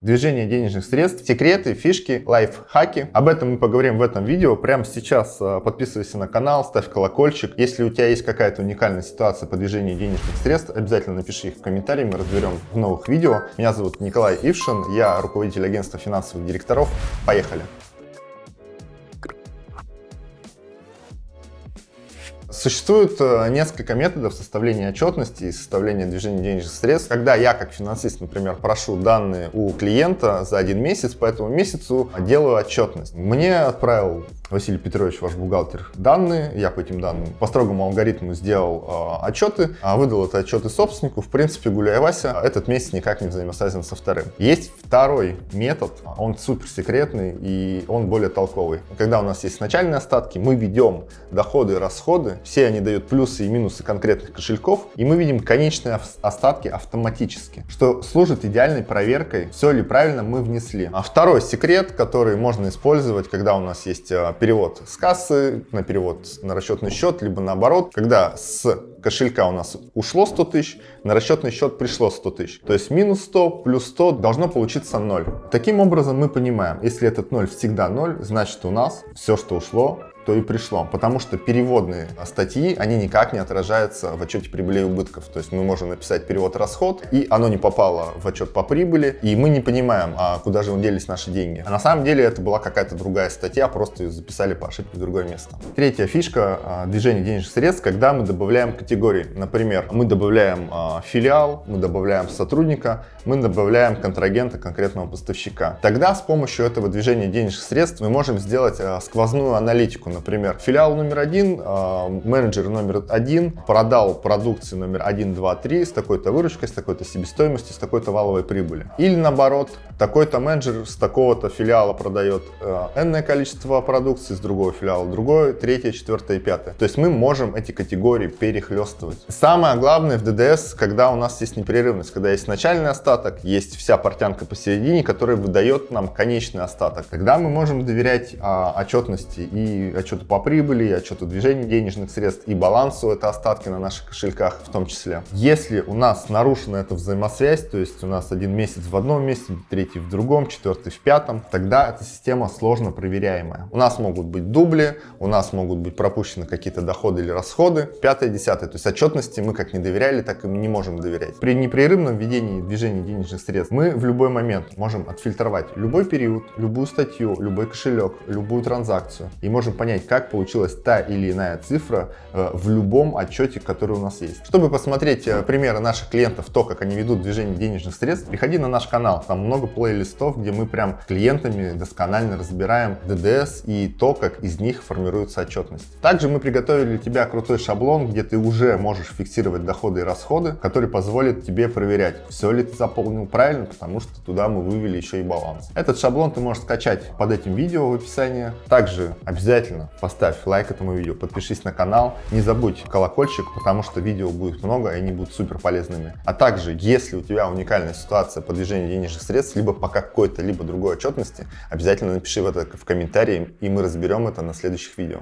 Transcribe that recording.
Движение денежных средств, секреты, фишки, лайфхаки. Об этом мы поговорим в этом видео. Прямо сейчас э, подписывайся на канал, ставь колокольчик. Если у тебя есть какая-то уникальная ситуация по движению денежных средств, обязательно напиши их в комментарии, мы разберем в новых видео. Меня зовут Николай Ившин, я руководитель агентства финансовых директоров. Поехали! Существует э, несколько методов составления отчетности и составления движения денежных средств. Когда я, как финансист, например, прошу данные у клиента за один месяц, по этому месяцу делаю отчетность. Мне отправил Василий Петрович, ваш бухгалтер, данные, я по этим данным по строгому алгоритму сделал э, отчеты, а выдал это отчеты собственнику. В принципе, гуляя Вася, этот месяц никак не взаимосвязан со вторым. Есть второй метод, он супер секретный и он более толковый. Когда у нас есть начальные остатки, мы ведем доходы и расходы, все они дают плюсы и минусы конкретных кошельков, и мы видим конечные остатки автоматически, что служит идеальной проверкой, все ли правильно мы внесли. А второй секрет, который можно использовать, когда у нас есть э, перевод с кассы на перевод на расчетный счет, либо наоборот, когда с кошелька у нас ушло 100 тысяч, на расчетный счет пришло 100 тысяч. То есть минус 100 плюс 100 должно получиться 0. Таким образом мы понимаем, если этот 0 всегда 0, значит у нас все, что ушло, то и пришло. Потому что переводные статьи, они никак не отражаются в отчете прибыли и убытков. То есть мы можем написать перевод-расход, и оно не попало в отчет по прибыли, и мы не понимаем, а куда же делись наши деньги. А на самом деле это была какая-то другая статья, просто ее записали по ошибке в другое место. Третья фишка а, движения денежных средств, когда мы добавляем категории. Например, мы добавляем а, филиал, мы добавляем сотрудника, мы добавляем контрагента конкретного поставщика. Тогда с помощью этого движения денежных средств мы можем сделать а, сквозную аналитику Например, филиал номер один, а, менеджер номер один продал продукцию номер 1, 2, 3 с такой-то выручкой, с такой-то себестоимостью, с такой-то валовой прибыли. Или наоборот, такой-то менеджер с такого-то филиала продает э, энное количество продукции, с другого филиала другое, третье, четвертое и пятое. То есть мы можем эти категории перехлестывать. Самое главное в ДДС, когда у нас есть непрерывность, когда есть начальный остаток, есть вся портянка посередине, которая выдает нам конечный остаток. Тогда мы можем доверять а, отчетности и отчету по прибыли, отчету движения денежных средств, и балансу это остатки на наших кошельках в том числе. Если у нас нарушена эта взаимосвязь, то есть у нас один месяц в одном месте, третий в другом, четвертый в пятом, тогда эта система сложно проверяемая. У нас могут быть дубли, у нас могут быть пропущены какие-то доходы или расходы, пятое, десятое. То есть отчетности мы как не доверяли, так и не можем доверять. При непрерывном введении движения денежных средств мы в любой момент можем отфильтровать любой период, любую статью, любой кошелек, любую транзакцию и можем понять, как получилась та или иная цифра э, в любом отчете, который у нас есть. Чтобы посмотреть э, примеры наших клиентов, то, как они ведут движение денежных средств, приходи на наш канал, там много плейлистов, где мы прям клиентами досконально разбираем ДДС и то, как из них формируется отчетность. Также мы приготовили для тебя крутой шаблон, где ты уже можешь фиксировать доходы и расходы, который позволит тебе проверять, все ли ты заполнил правильно, потому что туда мы вывели еще и баланс. Этот шаблон ты можешь скачать под этим видео в описании. Также обязательно поставь лайк этому видео, подпишись на канал, не забудь колокольчик, потому что видео будет много, и они будут супер полезными. А также, если у тебя уникальная ситуация по движению денежных средств, либо по какой-то, либо другой отчетности, обязательно напиши в это в комментарии, и мы разберем это на следующих видео.